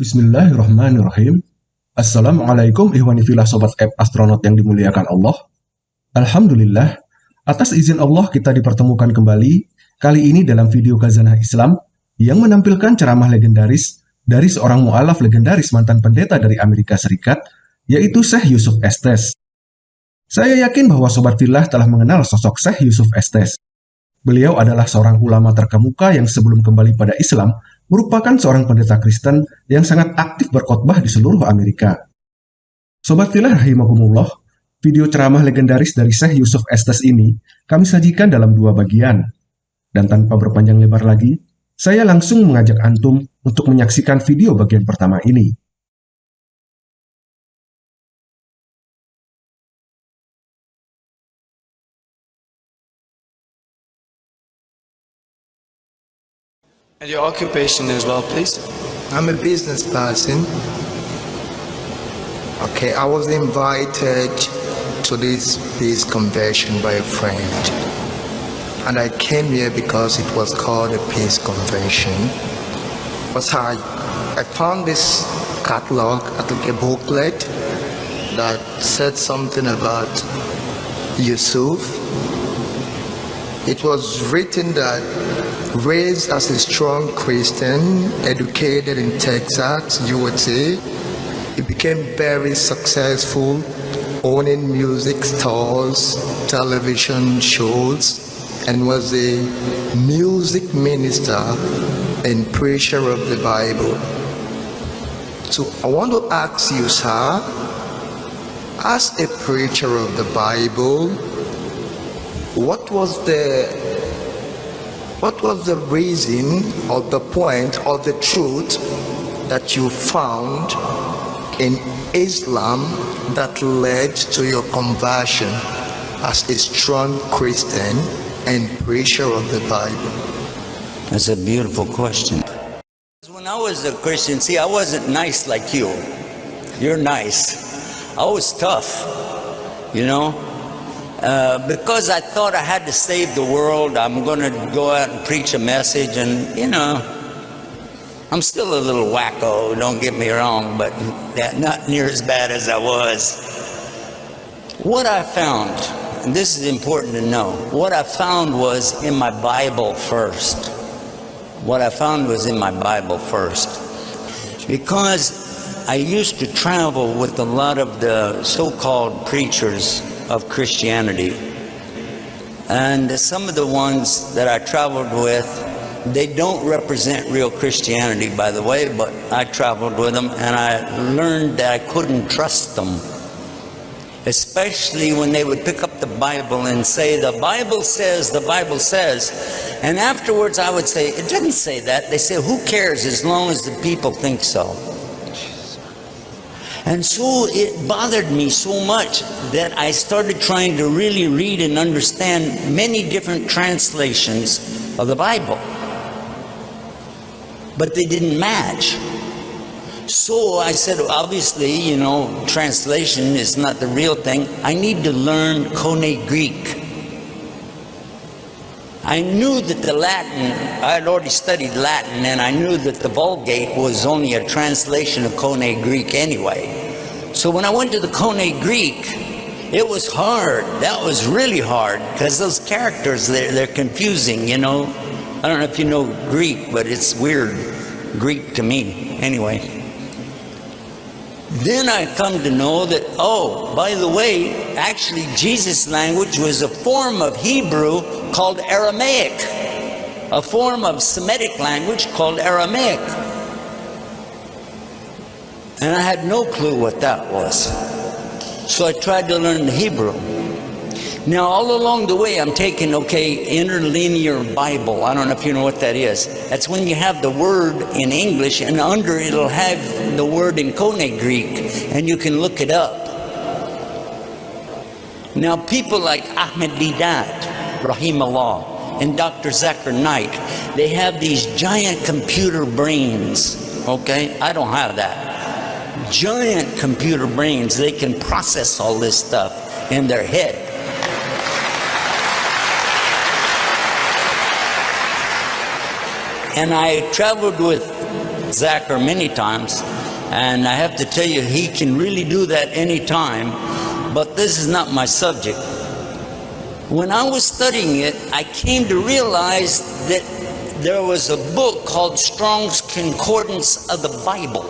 Bismillahirrahmanirrahim. Assalamualaikum ihwani filah sobat app astronot yang dimuliakan Allah. Alhamdulillah, atas izin Allah kita dipertemukan kembali, kali ini dalam video Khazanah Islam yang menampilkan ceramah legendaris dari seorang mu'alaf legendaris mantan pendeta dari Amerika Serikat, yaitu Syekh Yusuf Estes. Saya yakin bahwa Sobat Filah telah mengenal sosok Syekh Yusuf Estes. Beliau adalah seorang ulama terkemuka yang sebelum kembali pada Islam merupakan seorang pendeta Kristen yang sangat aktif berkhotbah di seluruh Amerika. Sobat Filah Rahimahumullah, video ceramah legendaris dari Syekh Yusuf Estes ini kami sajikan dalam dua bagian. Dan tanpa berpanjang lebar lagi, saya langsung mengajak Antum untuk menyaksikan video bagian pertama ini. And your occupation as well, please. I'm a business person. Okay, I was invited to this peace convention by a friend. And I came here because it was called a peace convention. But I, I found this catalog, I think a booklet that said something about Yusuf. It was written that raised as a strong Christian, educated in Texas, USA, he became very successful owning music stores, television shows, and was a music minister and preacher of the Bible. So I want to ask you, sir, as a preacher of the Bible, what was the what was the reason or the point or the truth that you found in Islam that led to your conversion as a strong Christian and preacher of the Bible? That's a beautiful question. When I was a Christian, see, I wasn't nice like you. You're nice. I was tough, you know. Uh, because I thought I had to save the world, I'm going to go out and preach a message, and you know, I'm still a little wacko, don't get me wrong, but not near as bad as I was. What I found, and this is important to know, what I found was in my Bible first. What I found was in my Bible first. Because I used to travel with a lot of the so-called preachers of Christianity. And some of the ones that I traveled with, they don't represent real Christianity, by the way, but I traveled with them and I learned that I couldn't trust them. Especially when they would pick up the Bible and say, the Bible says, the Bible says. And afterwards I would say, it didn't say that. They say, who cares as long as the people think so. And so it bothered me so much that I started trying to really read and understand many different translations of the Bible. But they didn't match. So I said, obviously, you know, translation is not the real thing. I need to learn Koine Greek. I knew that the Latin, I had already studied Latin, and I knew that the Vulgate was only a translation of Koine Greek anyway. So when I went to the Koine Greek, it was hard. That was really hard because those characters, they're, they're confusing, you know. I don't know if you know Greek, but it's weird Greek to me. Anyway. Then I come to know that, oh, by the way, actually Jesus' language was a form of Hebrew called Aramaic, a form of Semitic language called Aramaic. And I had no clue what that was. So I tried to learn the Hebrew. Now, all along the way, I'm taking, okay, interlinear Bible. I don't know if you know what that is. That's when you have the word in English, and under it'll have the word in Koine Greek, and you can look it up. Now, people like Ahmed Deedat, Rahim Allah, and Dr. Zakir Naik, they have these giant computer brains, okay? I don't have that. Giant computer brains, they can process all this stuff in their head. And I traveled with Zakir many times, and I have to tell you, he can really do that anytime, but this is not my subject. When I was studying it, I came to realize that there was a book called Strong's Concordance of the Bible.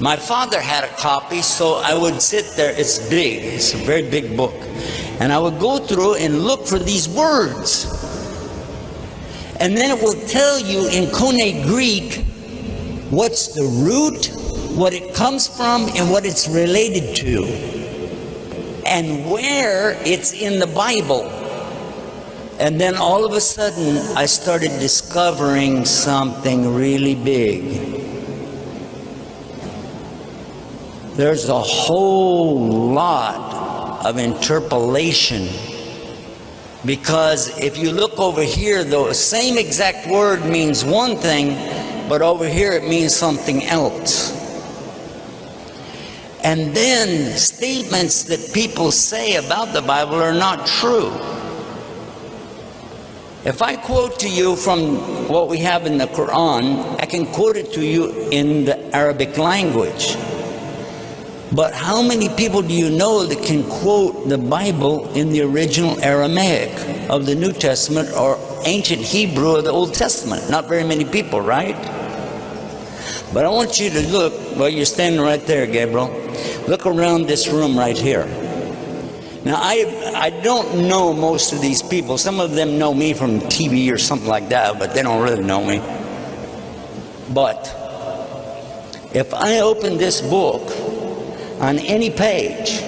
My father had a copy, so I would sit there. It's big, it's a very big book. And I would go through and look for these words. And then it will tell you in Koine Greek what's the root, what it comes from, and what it's related to, and where it's in the Bible. And then all of a sudden, I started discovering something really big. There's a whole lot of interpolation because if you look over here, the same exact word means one thing, but over here it means something else. And then statements that people say about the Bible are not true. If I quote to you from what we have in the Quran, I can quote it to you in the Arabic language. But how many people do you know that can quote the Bible in the original Aramaic of the New Testament or ancient Hebrew of the Old Testament? Not very many people, right? But I want you to look, well, you're standing right there, Gabriel. Look around this room right here. Now, I, I don't know most of these people. Some of them know me from TV or something like that, but they don't really know me. But if I open this book on any page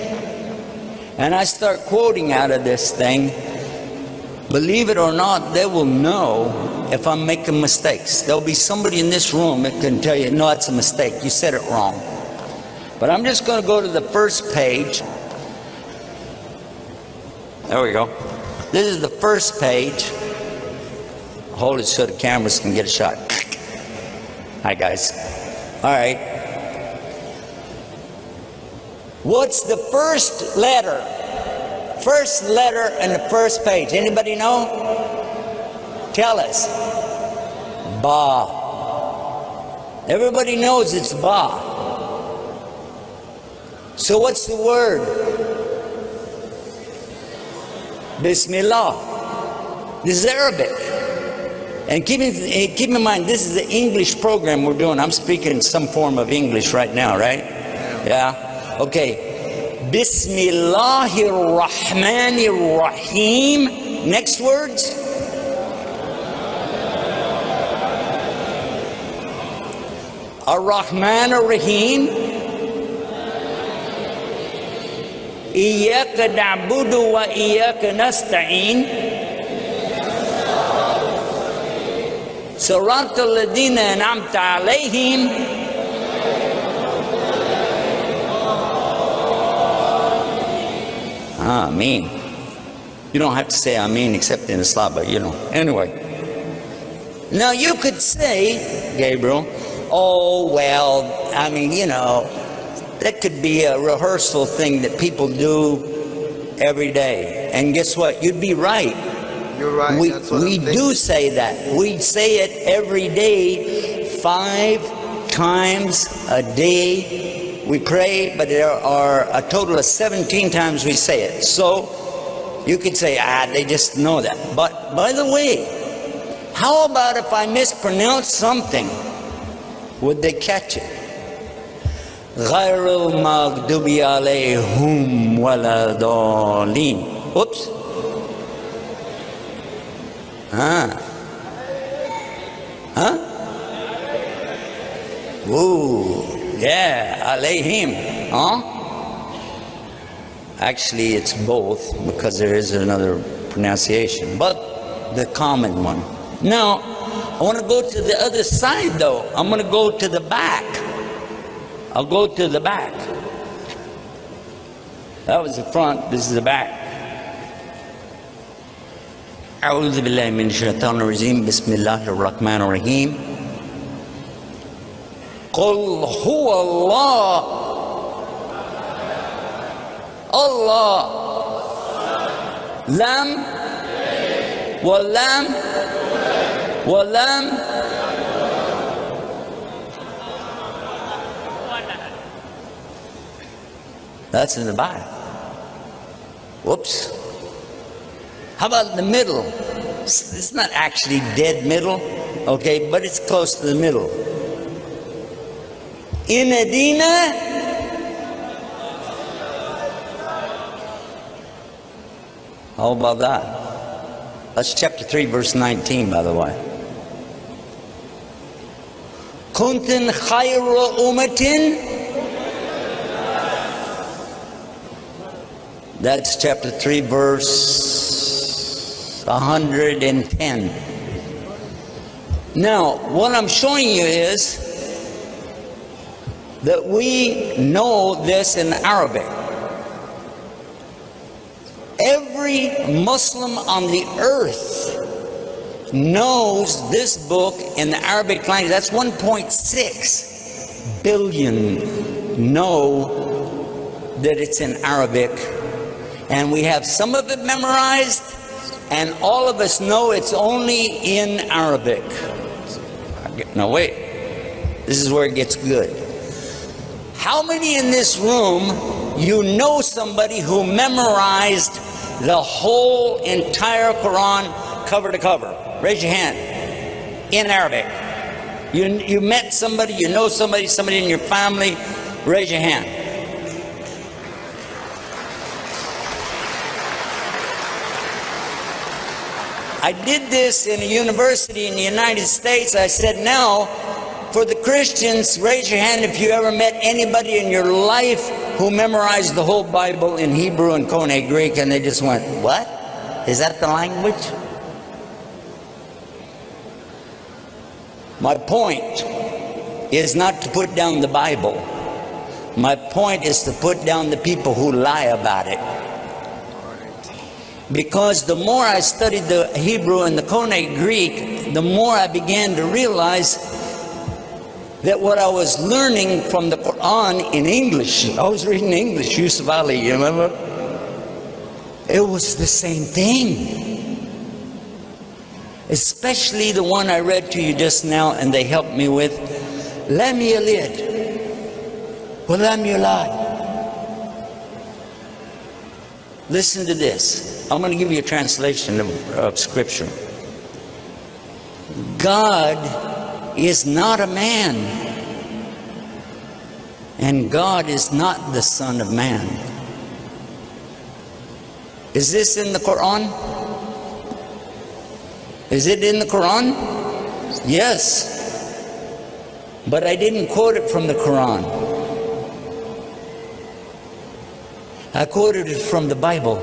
and I start quoting out of this thing, believe it or not, they will know if I'm making mistakes. There'll be somebody in this room that can tell you, no, that's a mistake. You said it wrong. But I'm just going to go to the first page. There we go. This is the first page. Hold it so the cameras can get a shot. Hi, guys. All right. What's the first letter? First letter in the first page. Anybody know? Tell us. Ba. Everybody knows it's Ba. So what's the word? Bismillah. This is Arabic. And keep in, keep in mind, this is the English program we're doing. I'm speaking some form of English right now, right? Yeah. Okay. Bismillahir Rahmanir Rahim. Next words. Ar-Rahman Ar-Rahim. إياك نعبد وإياك نستعين صراط الذين أنعمت عليهم Ah, amen. You don't have to say Amen except in Islam, but you know. Anyway. Now you could say, Gabriel, oh, well, I mean, you know, that could be a rehearsal thing that people do every day. And guess what? You'd be right. You're right. We, we do say that. We say it every day, five times a day. We pray, but there are a total of 17 times we say it. So you could say, ah, they just know that. But by the way, how about if I mispronounce something? Would they catch it? غير المغضوب عليهم ولا ضالين. Oops. Huh? Huh? Ooh, yeah, alayhim, huh? Actually, it's both because there is another pronunciation, but the common one. Now, I want to go to the other side though. I'm going to go to the back. I'll go to the back. That was the front, this is the back. أعوذ بالله من الشيطان الرجيم بسم الله الرحمن الرحيم قل هو الله الله لم ولم ولم That's in the Bible. Whoops. How about the middle? It's not actually dead middle, okay, but it's close to the middle. In Edina, how about that? That's chapter 3, verse 19, by the way. Kuntin khayra umatin. That's chapter 3, verse 110. Now, what I'm showing you is that we know this in Arabic. Every Muslim on the earth knows this book in the Arabic language. That's 1.6 billion know that it's in Arabic. And we have some of it memorized, and all of us know it's only in Arabic. No, wait. This is where it gets good. How many in this room you know somebody who memorized the whole entire Quran cover to cover? Raise your hand. In Arabic. You, you met somebody, you know somebody, somebody in your family, raise your hand. I did this in a university in the United States. I said, now, for the Christians, raise your hand if you ever met anybody in your life who memorized the whole Bible in Hebrew and Koine Greek, and they just went, what? Is that the language? My point is not to put down the Bible. My point is to put down the people who lie about it. Because the more I studied the Hebrew and the Koine Greek, the more I began to realize that what I was learning from the Quran in English, I was reading English, Yusuf Ali, you remember? It was the same thing. Especially the one I read to you just now and they helped me with. Lam yalid, wa lam yulad. Listen to this. I'm going to give you a translation of, of Scripture. God is not a man, and God is not the Son of Man. Is this in the Quran? Is it in the Quran? Yes. But I didn't quote it from the Quran. I quoted it from the Bible.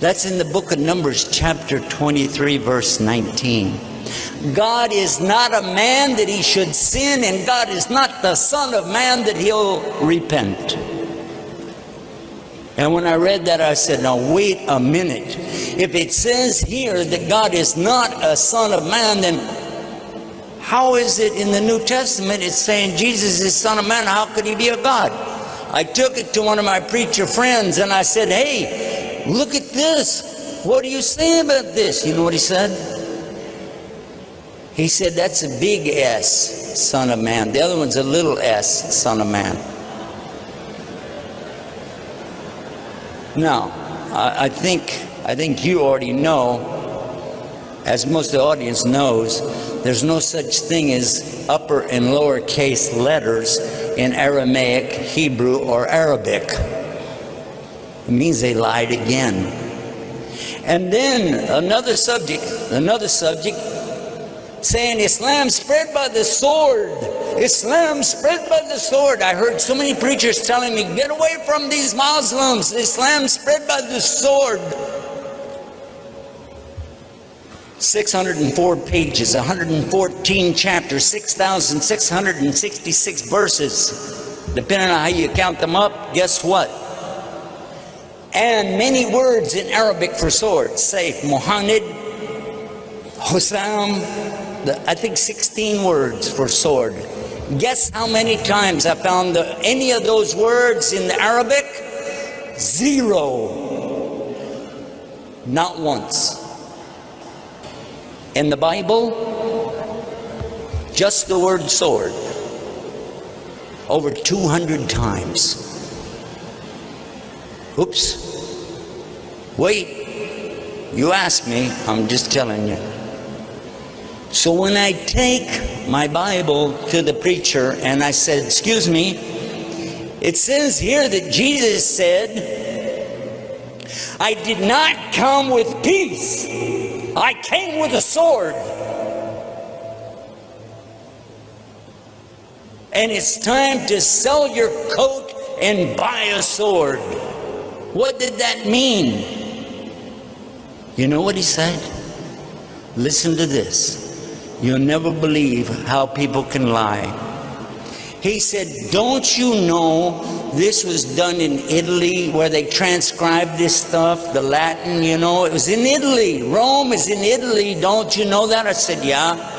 That's in the book of Numbers, chapter 23, verse 19. God is not a man that he should sin, and God is not the Son of Man that he'll repent. And when I read that, I said, now wait a minute. If it says here that God is not a Son of Man, then how is it in the New Testament it's saying Jesus is Son of Man? How could he be a God? I took it to one of my preacher friends and I said, hey, look at this. What do you say about this? You know what he said? He said, that's a big S, son of man. The other one's a little s, son of man. Now, I, I think, I think you already know, as most of the audience knows, there's no such thing as upper and lower case letters in Aramaic, Hebrew, or Arabic. It means they lied again. And then another subject, another subject, saying Islam spread by the sword. Islam spread by the sword. I heard so many preachers telling me, get away from these Muslims. Islam spread by the sword. 604 pages, 114 chapters, 6,666 verses. Depending on how you count them up, guess what? And many words in Arabic for sword. say Muhammad, Hussam, I think 16 words for sword. Guess how many times I found the, any of those words in the Arabic? Zero. Not once. In the Bible, just the word sword. over 200 times. Oops. Wait. You asked me, I'm just telling you. So when I take my Bible to the preacher and I said, Excuse me, it says here that Jesus said, I did not come with peace, I came with a sword. And it's time to sell your coat and buy a sword. What did that mean? You know what he said? Listen to this. You'll never believe how people can lie. He said, Don't you know this was done in Italy where they transcribed this stuff, the Latin, you know? It was in Italy. Rome is in Italy. Don't you know that? I said, Yeah.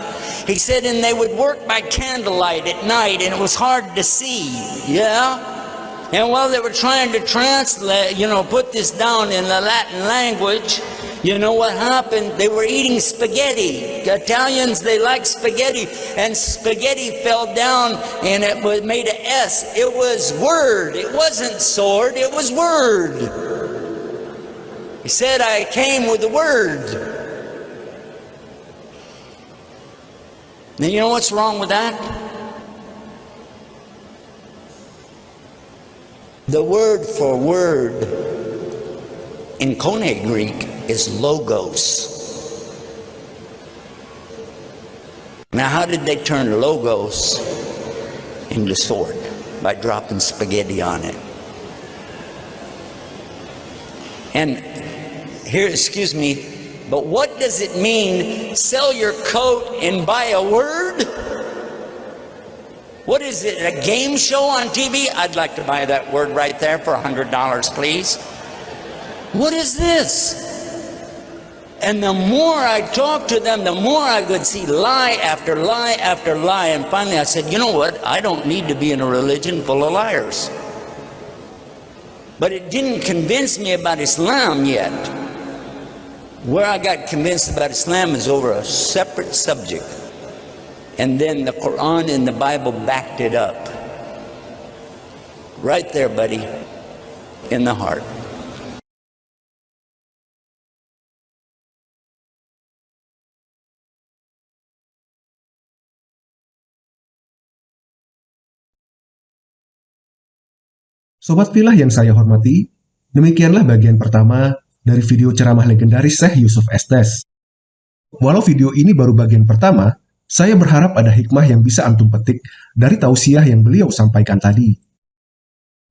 He said, and they would work by candlelight at night and it was hard to see. Yeah? And while they were trying to translate, you know, put this down in the Latin language, you know what happened? They were eating spaghetti. Italians, they like spaghetti. And spaghetti fell down and it was made an S. It was word. It wasn't sword. It was word. He said, I came with the word. Now, you know what's wrong with that? The word for word in Koine Greek is logos. Now, how did they turn logos into sword? By dropping spaghetti on it. And here, excuse me, but what does it mean, sell your coat and buy a word? What is it, a game show on TV? I'd like to buy that word right there for $100, please. What is this? And the more I talked to them, the more I could see lie after lie after lie. And finally I said, you know what? I don't need to be in a religion full of liars. But it didn't convince me about Islam yet. Where I got convinced about Islam is over a separate subject. And then the Quran and the Bible backed it up. Right there, buddy, in the heart. Sobat Filah yang saya hormati, demikianlah bagian pertama dari video ceramah legendaris Syekh Yusuf Estes. Walau video ini baru bagian pertama, saya berharap ada hikmah yang bisa antum petik dari tausiah yang beliau sampaikan tadi.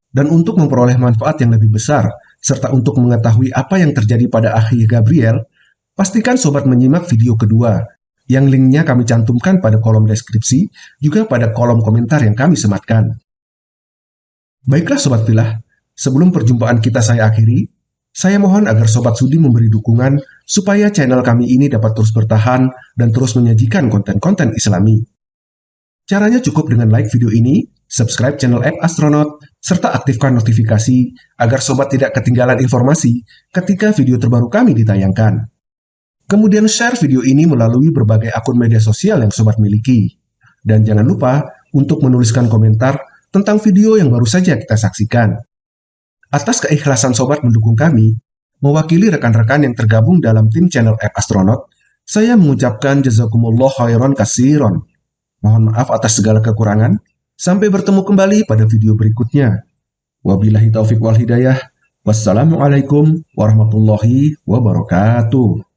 Dan untuk memperoleh manfaat yang lebih besar, serta untuk mengetahui apa yang terjadi pada akhi Gabriel, pastikan sobat menyimak video kedua, yang linknya kami cantumkan pada kolom deskripsi, juga pada kolom komentar yang kami sematkan. Baiklah Sobat Filah, sebelum perjumpaan kita saya akhiri, saya mohon agar Sobat Sudi memberi dukungan supaya channel kami ini dapat terus bertahan dan terus menyajikan konten-konten islami. Caranya cukup dengan like video ini, subscribe channel App Astronaut, serta aktifkan notifikasi agar Sobat tidak ketinggalan informasi ketika video terbaru kami ditayangkan. Kemudian share video ini melalui berbagai akun media sosial yang Sobat miliki. Dan jangan lupa untuk menuliskan komentar tentang video yang baru saja kita saksikan. Atas keikhlasan sobat mendukung kami, mewakili rekan-rekan yang tergabung dalam tim channel App Astronaut, saya mengucapkan jazakumullah khairan kasiron. Mohon maaf atas segala kekurangan. Sampai bertemu kembali pada video berikutnya. Wabillahi taufik wal hidayah. Wassalamualaikum warahmatullahi wabarakatuh.